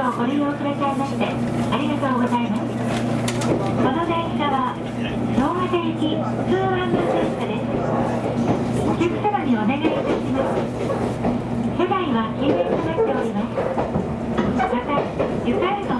をご利用くださいましてありがとうございますこの電車は東和駅普通案内電車ですお客様にお願いいたします。車内は禁煙となっておりますまた床への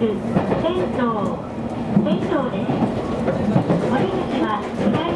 線路、線路です。口は